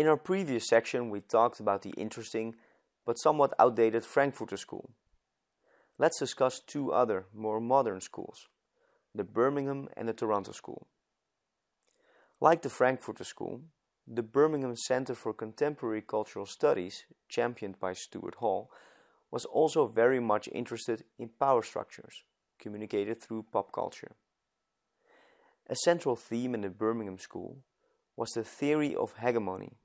In our previous section, we talked about the interesting but somewhat outdated Frankfurter School. Let's discuss two other, more modern schools, the Birmingham and the Toronto School. Like the Frankfurter School, the Birmingham Center for Contemporary Cultural Studies, championed by Stuart Hall, was also very much interested in power structures, communicated through pop culture. A central theme in the Birmingham School was the theory of hegemony,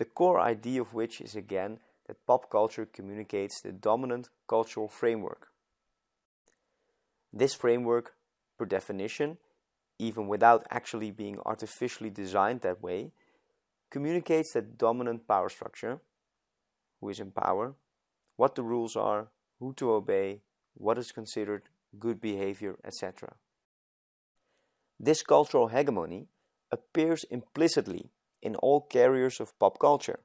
the core idea of which is again that pop culture communicates the dominant cultural framework. This framework, per definition, even without actually being artificially designed that way, communicates that dominant power structure, who is in power, what the rules are, who to obey, what is considered good behavior, etc. This cultural hegemony appears implicitly in all carriers of pop culture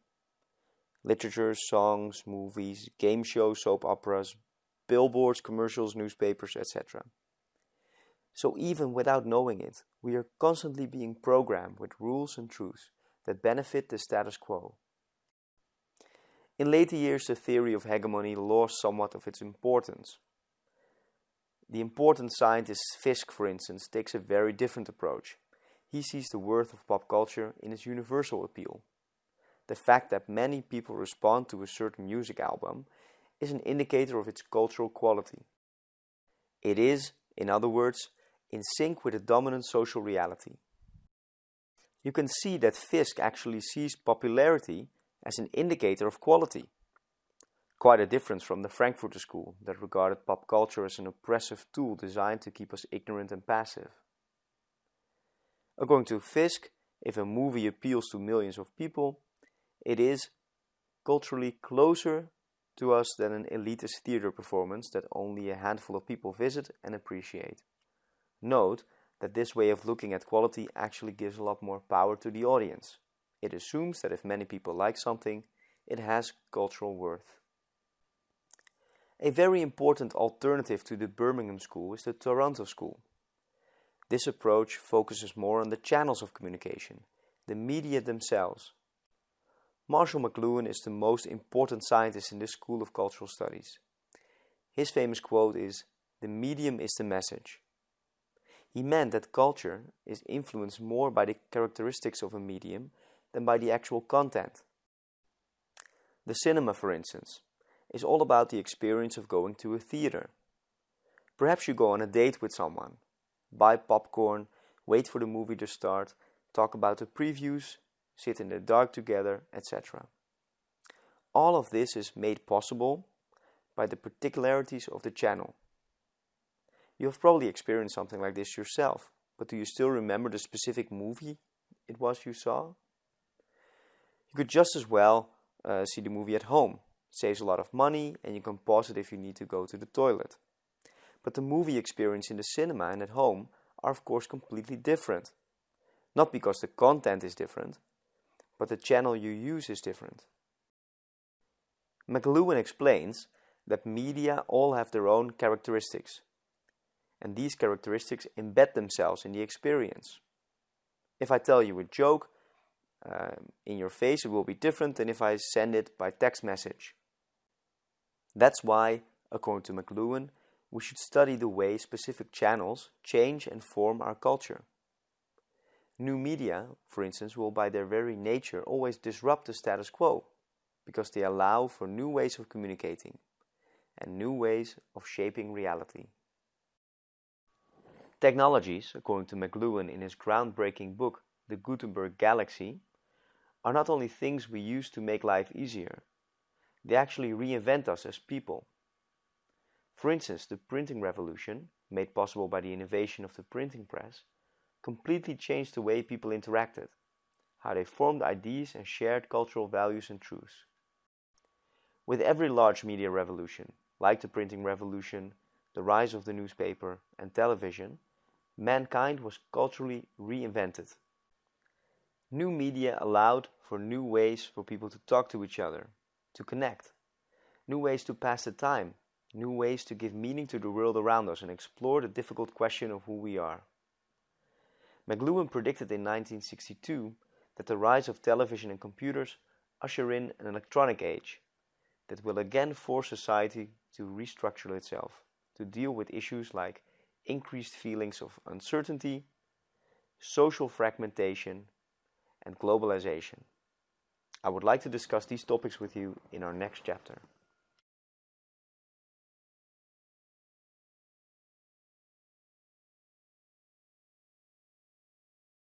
literature, songs, movies, game shows, soap operas, billboards, commercials, newspapers, etc. So even without knowing it, we are constantly being programmed with rules and truths that benefit the status quo. In later years, the theory of hegemony lost somewhat of its importance. The important scientist Fiske, for instance, takes a very different approach. He sees the worth of pop culture in its universal appeal. The fact that many people respond to a certain music album is an indicator of its cultural quality. It is, in other words, in sync with a dominant social reality. You can see that Fiske actually sees popularity as an indicator of quality. Quite a difference from the Frankfurter School that regarded pop culture as an oppressive tool designed to keep us ignorant and passive. According to Fiske, if a movie appeals to millions of people, it is culturally closer to us than an elitist theater performance that only a handful of people visit and appreciate. Note that this way of looking at quality actually gives a lot more power to the audience. It assumes that if many people like something, it has cultural worth. A very important alternative to the Birmingham School is the Toronto School. This approach focuses more on the channels of communication, the media themselves, Marshall McLuhan is the most important scientist in this school of cultural studies. His famous quote is, the medium is the message. He meant that culture is influenced more by the characteristics of a medium than by the actual content. The cinema, for instance, is all about the experience of going to a theater. Perhaps you go on a date with someone, buy popcorn, wait for the movie to start, talk about the previews, sit in the dark together, etc. All of this is made possible by the particularities of the channel. You have probably experienced something like this yourself, but do you still remember the specific movie it was you saw? You could just as well uh, see the movie at home. Saves a lot of money and you can pause it if you need to go to the toilet. But the movie experience in the cinema and at home are of course completely different. Not because the content is different, but the channel you use is different. McLuhan explains that media all have their own characteristics, and these characteristics embed themselves in the experience. If I tell you a joke uh, in your face, it will be different than if I send it by text message. That's why, according to McLuhan, we should study the way specific channels change and form our culture. New media, for instance, will by their very nature always disrupt the status quo because they allow for new ways of communicating and new ways of shaping reality. Technologies, according to McLuhan in his groundbreaking book The Gutenberg Galaxy, are not only things we use to make life easier, they actually reinvent us as people. For instance, the printing revolution, made possible by the innovation of the printing press, completely changed the way people interacted, how they formed ideas and shared cultural values and truths. With every large media revolution, like the printing revolution, the rise of the newspaper and television, mankind was culturally reinvented. New media allowed for new ways for people to talk to each other, to connect, new ways to pass the time, new ways to give meaning to the world around us and explore the difficult question of who we are. McLuhan predicted in 1962 that the rise of television and computers usher in an electronic age that will again force society to restructure itself, to deal with issues like increased feelings of uncertainty, social fragmentation, and globalization. I would like to discuss these topics with you in our next chapter.